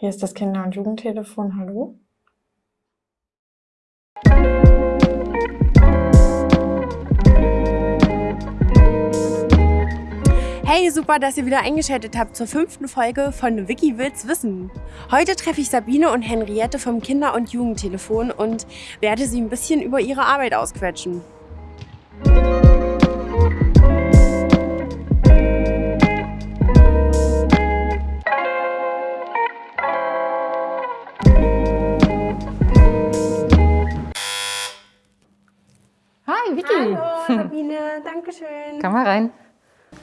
Hier ist das Kinder- und Jugendtelefon. Hallo? Hey, super, dass ihr wieder eingeschaltet habt zur fünften Folge von Wiki will's wissen. Heute treffe ich Sabine und Henriette vom Kinder- und Jugendtelefon und werde sie ein bisschen über ihre Arbeit ausquetschen.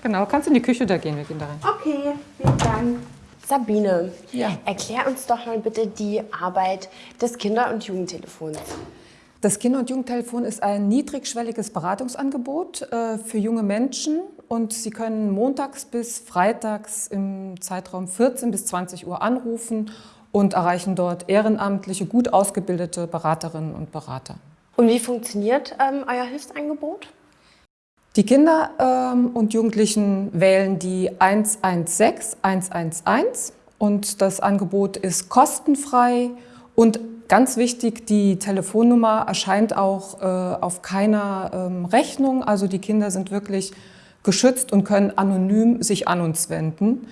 Genau, kannst in die Küche da gehen, wir gehen da rein. Okay, vielen Dank. Sabine, Ja. erklär uns doch mal bitte die Arbeit des Kinder- und Jugendtelefons. Das Kinder- und Jugendtelefon ist ein niedrigschwelliges Beratungsangebot äh, für junge Menschen und Sie können montags bis freitags im Zeitraum 14 bis 20 Uhr anrufen und erreichen dort ehrenamtliche, gut ausgebildete Beraterinnen und Berater. Und wie funktioniert ähm, euer Hilfsangebot? Die Kinder ähm, und Jugendlichen wählen die 116 111 und das Angebot ist kostenfrei und ganz wichtig, die Telefonnummer erscheint auch äh, auf keiner ähm, Rechnung. Also die Kinder sind wirklich geschützt und können anonym sich an uns wenden.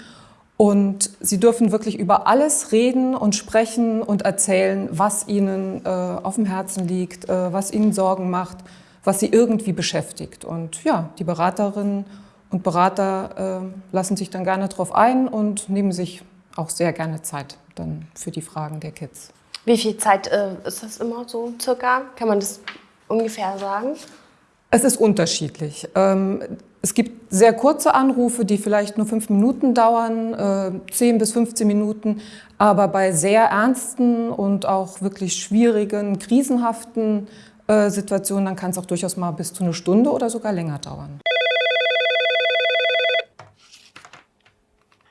Und sie dürfen wirklich über alles reden und sprechen und erzählen, was ihnen äh, auf dem Herzen liegt, äh, was ihnen Sorgen macht, was sie irgendwie beschäftigt. Und ja, die Beraterinnen und Berater äh, lassen sich dann gerne darauf ein und nehmen sich auch sehr gerne Zeit dann für die Fragen der Kids. Wie viel Zeit äh, ist das immer so circa? Kann man das ungefähr sagen? Es ist unterschiedlich. Ähm, es gibt sehr kurze Anrufe, die vielleicht nur fünf Minuten dauern, äh, 10 bis 15 Minuten. Aber bei sehr ernsten und auch wirklich schwierigen, krisenhaften äh, Situationen, dann kann es auch durchaus mal bis zu eine Stunde oder sogar länger dauern.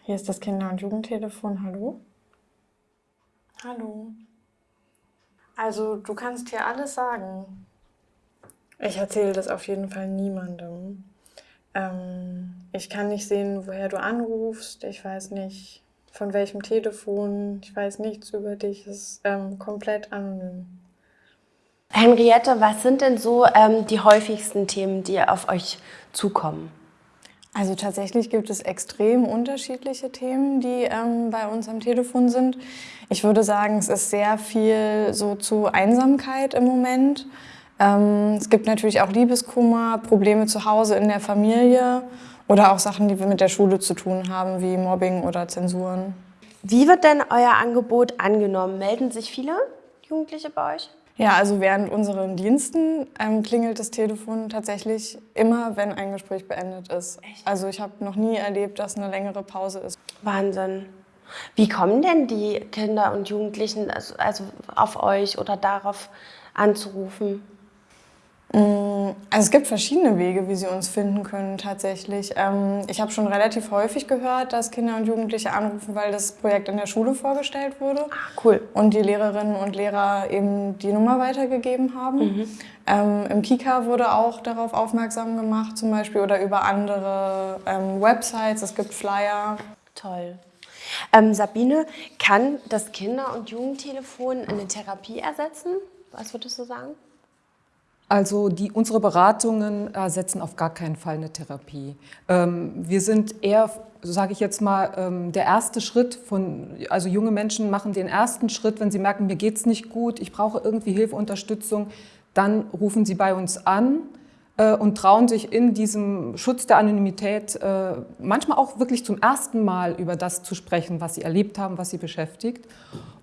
Hier ist das Kinder- und Jugendtelefon. Hallo? Hallo. Also, du kannst hier alles sagen. Ich erzähle das auf jeden Fall niemandem. Ähm, ich kann nicht sehen, woher du anrufst. Ich weiß nicht, von welchem Telefon. Ich weiß nichts über dich. Es ist ähm, komplett anonym. Henriette, was sind denn so ähm, die häufigsten Themen, die auf euch zukommen? Also tatsächlich gibt es extrem unterschiedliche Themen, die ähm, bei uns am Telefon sind. Ich würde sagen, es ist sehr viel so zu Einsamkeit im Moment. Ähm, es gibt natürlich auch Liebeskummer, Probleme zu Hause in der Familie oder auch Sachen, die wir mit der Schule zu tun haben, wie Mobbing oder Zensuren. Wie wird denn euer Angebot angenommen? Melden sich viele Jugendliche bei euch? Ja, also während unseren Diensten ähm, klingelt das Telefon tatsächlich immer, wenn ein Gespräch beendet ist. Echt? Also ich habe noch nie erlebt, dass eine längere Pause ist. Wahnsinn. Wie kommen denn die Kinder und Jugendlichen also, also auf euch oder darauf anzurufen? Also es gibt verschiedene Wege, wie sie uns finden können tatsächlich. Ähm, ich habe schon relativ häufig gehört, dass Kinder und Jugendliche anrufen, weil das Projekt in der Schule vorgestellt wurde. Ach, cool. Und die Lehrerinnen und Lehrer eben die Nummer weitergegeben haben. Ähm, Im Kika wurde auch darauf aufmerksam gemacht zum Beispiel oder über andere ähm, Websites. Es gibt Flyer. Toll. Ähm, Sabine, kann das Kinder- und Jugendtelefon eine Therapie ersetzen? Was würdest du sagen? Also die, unsere Beratungen ersetzen auf gar keinen Fall eine Therapie. Ähm, wir sind eher, sage ich jetzt mal, ähm, der erste Schritt von, also junge Menschen machen den ersten Schritt, wenn sie merken, mir geht's nicht gut, ich brauche irgendwie Hilfe, Unterstützung, dann rufen sie bei uns an äh, und trauen sich in diesem Schutz der Anonymität äh, manchmal auch wirklich zum ersten Mal über das zu sprechen, was sie erlebt haben, was sie beschäftigt.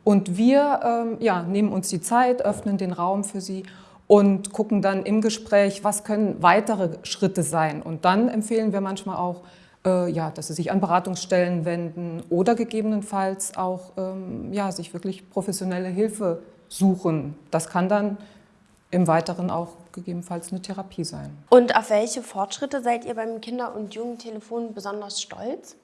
Und wir ähm, ja, nehmen uns die Zeit, öffnen den Raum für sie und gucken dann im Gespräch, was können weitere Schritte sein. Und dann empfehlen wir manchmal auch, äh, ja, dass sie sich an Beratungsstellen wenden oder gegebenenfalls auch ähm, ja, sich wirklich professionelle Hilfe suchen. Das kann dann im Weiteren auch gegebenenfalls eine Therapie sein. Und auf welche Fortschritte seid ihr beim Kinder- und Jugendtelefon besonders stolz?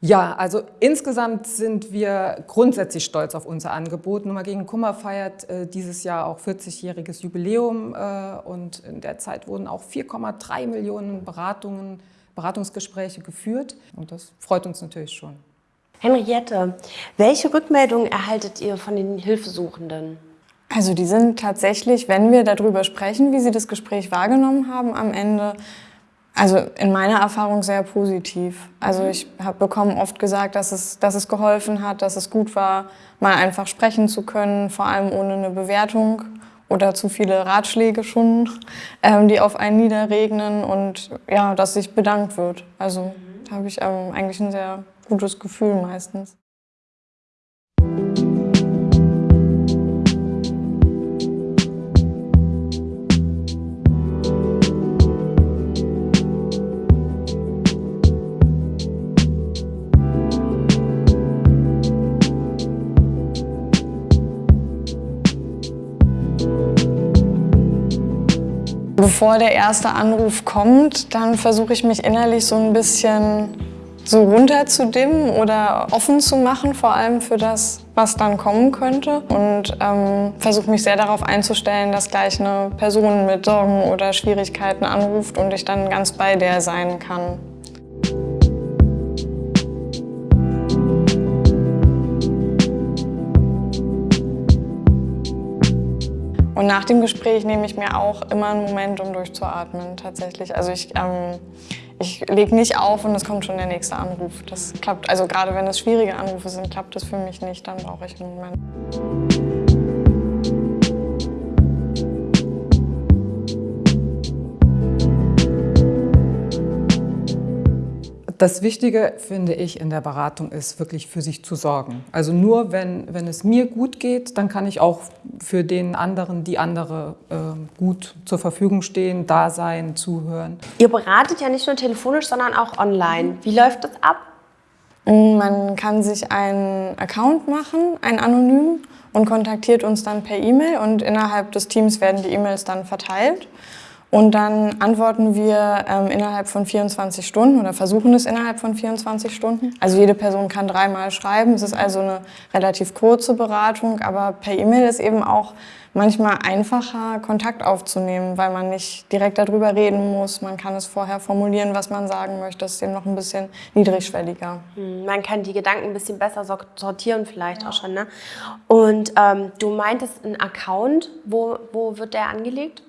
Ja, also insgesamt sind wir grundsätzlich stolz auf unser Angebot. Nummer gegen Kummer feiert äh, dieses Jahr auch 40-jähriges Jubiläum äh, und in der Zeit wurden auch 4,3 Millionen Beratungen, Beratungsgespräche geführt und das freut uns natürlich schon. Henriette, welche Rückmeldungen erhaltet ihr von den Hilfesuchenden? Also die sind tatsächlich, wenn wir darüber sprechen, wie sie das Gespräch wahrgenommen haben, am Ende, also in meiner Erfahrung sehr positiv. Also ich habe bekommen oft gesagt, dass es, dass es geholfen hat, dass es gut war, mal einfach sprechen zu können, vor allem ohne eine Bewertung oder zu viele Ratschläge schon, ähm, die auf einen niederregnen und ja, dass sich bedankt wird. Also da habe ich ähm, eigentlich ein sehr gutes Gefühl meistens. Bevor der erste Anruf kommt, dann versuche ich mich innerlich so ein bisschen so runterzudimmen oder offen zu machen, vor allem für das, was dann kommen könnte. Und ähm, versuche mich sehr darauf einzustellen, dass gleich eine Person mit Sorgen oder Schwierigkeiten anruft und ich dann ganz bei der sein kann. Und nach dem Gespräch nehme ich mir auch immer einen Moment, um durchzuatmen, tatsächlich. Also ich, ähm, ich lege nicht auf und es kommt schon der nächste Anruf. Das klappt, also gerade wenn es schwierige Anrufe sind, klappt das für mich nicht, dann brauche ich einen Moment. Das Wichtige, finde ich, in der Beratung ist wirklich für sich zu sorgen. Also nur wenn, wenn es mir gut geht, dann kann ich auch für den anderen, die andere äh, gut zur Verfügung stehen, da sein, zuhören. Ihr beratet ja nicht nur telefonisch, sondern auch online. Wie läuft das ab? Man kann sich einen Account machen, einen anonym, und kontaktiert uns dann per E-Mail und innerhalb des Teams werden die E-Mails dann verteilt. Und dann antworten wir ähm, innerhalb von 24 Stunden oder versuchen es innerhalb von 24 Stunden. Also jede Person kann dreimal schreiben. Es ist also eine relativ kurze Beratung, aber per E-Mail ist eben auch manchmal einfacher, Kontakt aufzunehmen, weil man nicht direkt darüber reden muss. Man kann es vorher formulieren, was man sagen möchte. Das ist eben noch ein bisschen niedrigschwelliger. Hm, man kann die Gedanken ein bisschen besser sortieren vielleicht ja. auch schon. Ne? Und ähm, du meintest einen Account. Wo, wo wird der angelegt?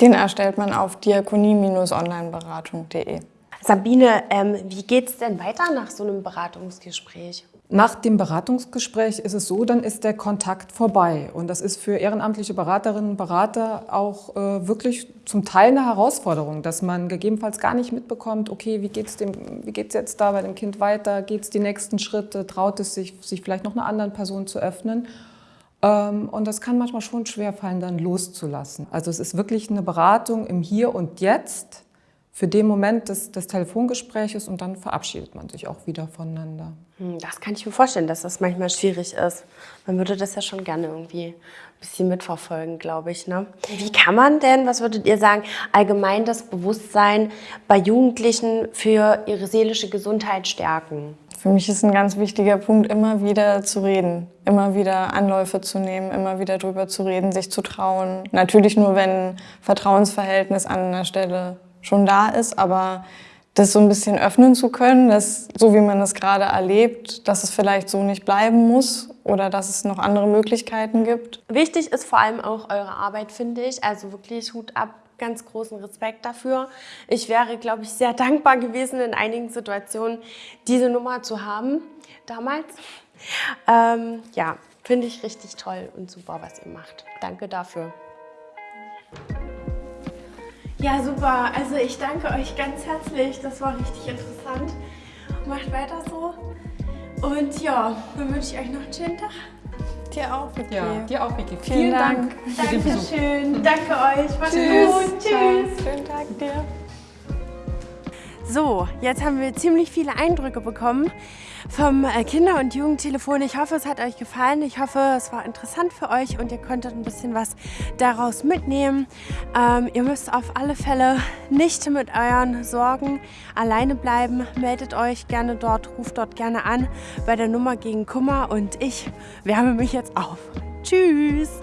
Den erstellt man auf diakonie-onlineberatung.de. Sabine, ähm, wie geht es denn weiter nach so einem Beratungsgespräch? Nach dem Beratungsgespräch ist es so, dann ist der Kontakt vorbei. Und das ist für ehrenamtliche Beraterinnen und Berater auch äh, wirklich zum Teil eine Herausforderung, dass man gegebenenfalls gar nicht mitbekommt, okay, wie geht es jetzt da bei dem Kind weiter, geht es die nächsten Schritte, traut es sich, sich vielleicht noch einer anderen Person zu öffnen. Ähm, und das kann manchmal schon schwer fallen, dann loszulassen. Also es ist wirklich eine Beratung im Hier und Jetzt für den Moment des, des Telefongespräches und dann verabschiedet man sich auch wieder voneinander. Hm, das kann ich mir vorstellen, dass das manchmal schwierig ist. Man würde das ja schon gerne irgendwie ein bisschen mitverfolgen, glaube ich. Ne? Wie kann man denn, was würdet ihr sagen, allgemein das Bewusstsein bei Jugendlichen für ihre seelische Gesundheit stärken? Für mich ist ein ganz wichtiger Punkt, immer wieder zu reden, immer wieder Anläufe zu nehmen, immer wieder drüber zu reden, sich zu trauen. Natürlich nur, wenn ein Vertrauensverhältnis an einer Stelle schon da ist, aber das so ein bisschen öffnen zu können, dass, so wie man es gerade erlebt, dass es vielleicht so nicht bleiben muss oder dass es noch andere Möglichkeiten gibt. Wichtig ist vor allem auch eure Arbeit, finde ich. Also wirklich Hut ab ganz großen Respekt dafür. Ich wäre, glaube ich, sehr dankbar gewesen, in einigen Situationen diese Nummer zu haben, damals. Ähm, ja, finde ich richtig toll und super, was ihr macht. Danke dafür. Ja, super. Also ich danke euch ganz herzlich. Das war richtig interessant. Macht weiter so. Und ja, dann wünsche ich euch noch einen schönen Tag. Dir auch, Vicky. Ja, dir auch, Vicky. Vielen, Vielen Dank. Dank. Dankeschön. Danke euch. Macht's gut. Tschüss. So, jetzt haben wir ziemlich viele Eindrücke bekommen vom äh, Kinder- und Jugendtelefon. Ich hoffe, es hat euch gefallen. Ich hoffe, es war interessant für euch und ihr konntet ein bisschen was daraus mitnehmen. Ähm, ihr müsst auf alle Fälle nicht mit euren Sorgen alleine bleiben. Meldet euch gerne dort, ruft dort gerne an bei der Nummer gegen Kummer und ich wärme mich jetzt auf. Tschüss!